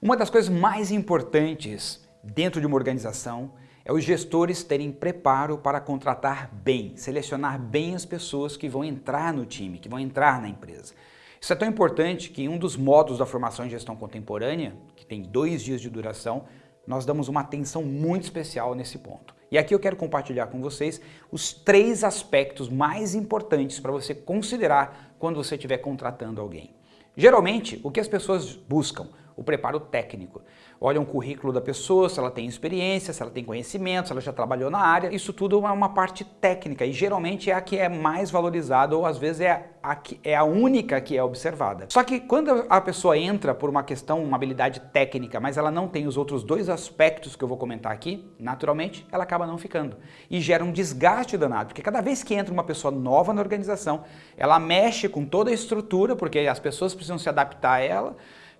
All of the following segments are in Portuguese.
Uma das coisas mais importantes dentro de uma organização é os gestores terem preparo para contratar bem, selecionar bem as pessoas que vão entrar no time, que vão entrar na empresa. Isso é tão importante que em um dos módulos da formação em gestão contemporânea, que tem dois dias de duração, nós damos uma atenção muito especial nesse ponto. E aqui eu quero compartilhar com vocês os três aspectos mais importantes para você considerar quando você estiver contratando alguém. Geralmente, o que as pessoas buscam? O preparo técnico. Olha o currículo da pessoa, se ela tem experiência, se ela tem conhecimento, se ela já trabalhou na área. Isso tudo é uma parte técnica e geralmente é a que é mais valorizada ou às vezes é a, que, é a única que é observada. Só que quando a pessoa entra por uma questão, uma habilidade técnica, mas ela não tem os outros dois aspectos que eu vou comentar aqui, naturalmente ela acaba não ficando. E gera um desgaste danado, porque cada vez que entra uma pessoa nova na organização, ela mexe com toda a estrutura, porque as pessoas precisam se adaptar a ela,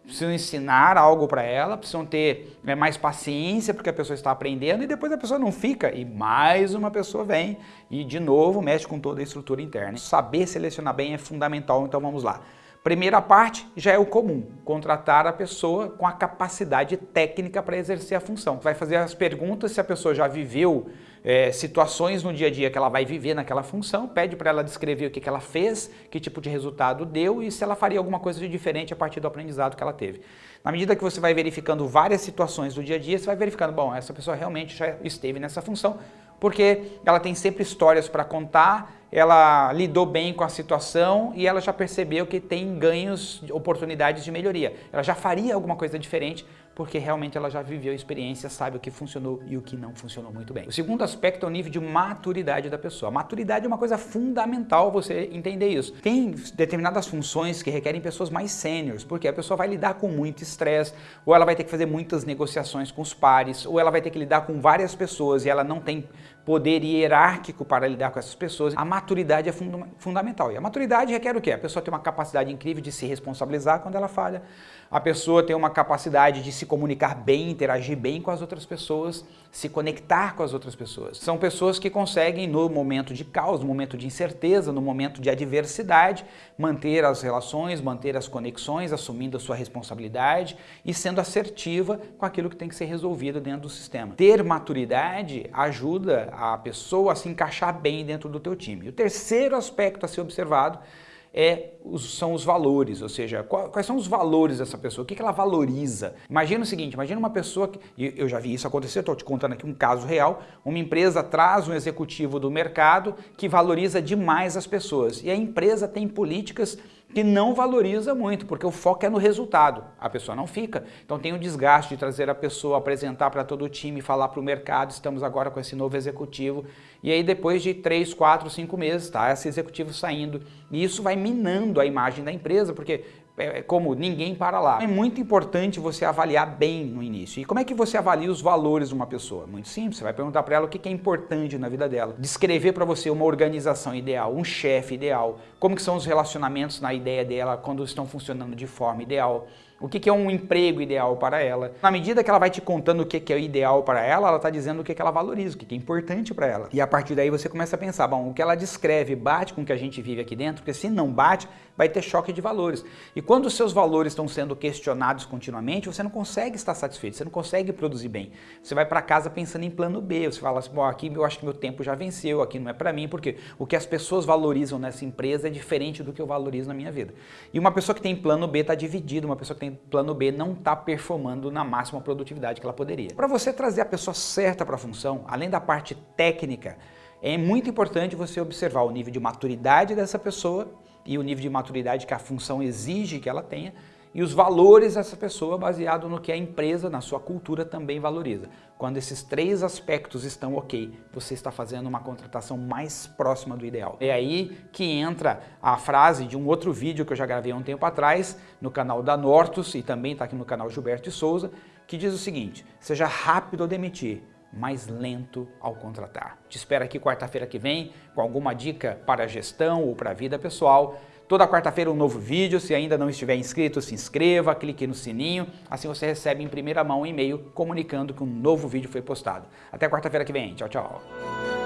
precisam ensinar algo para ela, precisam ter né, mais paciência porque a pessoa está aprendendo e depois a pessoa não fica e mais uma pessoa vem e de novo mexe com toda a estrutura interna. Saber selecionar bem é fundamental, então vamos lá. Primeira parte já é o comum, contratar a pessoa com a capacidade técnica para exercer a função. Vai fazer as perguntas se a pessoa já viveu é, situações no dia a dia que ela vai viver naquela função, pede para ela descrever o que, que ela fez, que tipo de resultado deu e se ela faria alguma coisa de diferente a partir do aprendizado que ela teve. Na medida que você vai verificando várias situações do dia a dia, você vai verificando, bom, essa pessoa realmente já esteve nessa função, porque ela tem sempre histórias para contar, ela lidou bem com a situação e ela já percebeu que tem ganhos, oportunidades de melhoria. Ela já faria alguma coisa diferente porque realmente ela já viveu a experiência, sabe o que funcionou e o que não funcionou muito bem. O segundo aspecto é o nível de maturidade da pessoa. Maturidade é uma coisa fundamental você entender isso. Tem determinadas funções que requerem pessoas mais sêniores, porque a pessoa vai lidar com muito estresse, ou ela vai ter que fazer muitas negociações com os pares, ou ela vai ter que lidar com várias pessoas e ela não tem poder hierárquico para lidar com essas pessoas. A maturidade é funda fundamental. E a maturidade requer o quê? A pessoa tem uma capacidade incrível de se responsabilizar quando ela falha, a pessoa tem uma capacidade de se comunicar bem, interagir bem com as outras pessoas, se conectar com as outras pessoas. São pessoas que conseguem, no momento de caos, no momento de incerteza, no momento de adversidade, manter as relações, manter as conexões, assumindo a sua responsabilidade e sendo assertiva com aquilo que tem que ser resolvido dentro do sistema. Ter maturidade ajuda a pessoa a se encaixar bem dentro do teu time. O terceiro aspecto a ser observado é, são os valores, ou seja, quais são os valores dessa pessoa, o que ela valoriza. Imagina o seguinte, imagina uma pessoa, que, eu já vi isso acontecer, estou te contando aqui um caso real, uma empresa traz um executivo do mercado que valoriza demais as pessoas e a empresa tem políticas que não valoriza muito, porque o foco é no resultado, a pessoa não fica. Então tem o desgaste de trazer a pessoa, apresentar para todo o time, falar para o mercado, estamos agora com esse novo executivo, e aí depois de 3, 4, 5 meses, tá, esse executivo saindo, e isso vai minando a imagem da empresa, porque é, é como ninguém para lá. É muito importante você avaliar bem no início. E como é que você avalia os valores de uma pessoa? Muito simples, você vai perguntar para ela o que é importante na vida dela. Descrever para você uma organização ideal, um chefe ideal, como que são os relacionamentos na ideia dela quando estão funcionando de forma ideal, o que, é um emprego ideal para ela. Na medida que ela vai te contando o que, é o ideal para ela, ela está dizendo o que, ela valoriza, o que, que é importante para ela. E a partir daí você começa a pensar, bom, o que ela descreve bate com o que a gente vive aqui dentro, porque se não bate, vai ter choque de valores. E quando seus valores estão sendo questionados continuamente, você não consegue estar satisfeito, você não consegue produzir bem. Você vai para casa pensando em plano B, você fala assim, bom, aqui eu acho que meu tempo já venceu, aqui não é para mim, porque o que as pessoas valorizam nessa empresa é diferente do que eu valorizo na minha vida. E uma pessoa que tem plano B está dividida, uma pessoa que tem plano B não está performando na máxima produtividade que ela poderia. Para você trazer a pessoa certa para a função, além da parte técnica, é muito importante você observar o nível de maturidade dessa pessoa e o nível de maturidade que a função exige que ela tenha e os valores dessa pessoa baseado no que a empresa, na sua cultura, também valoriza. Quando esses três aspectos estão ok, você está fazendo uma contratação mais próxima do ideal. É aí que entra a frase de um outro vídeo que eu já gravei há um tempo atrás, no canal da Nortus e também está aqui no canal Gilberto de Souza, que diz o seguinte, seja rápido ao demitir, mais lento ao contratar. Te espero aqui quarta-feira que vem com alguma dica para a gestão ou para a vida pessoal. Toda quarta-feira um novo vídeo, se ainda não estiver inscrito, se inscreva, clique no sininho, assim você recebe em primeira mão um e-mail comunicando que um novo vídeo foi postado. Até quarta-feira que vem, tchau, tchau.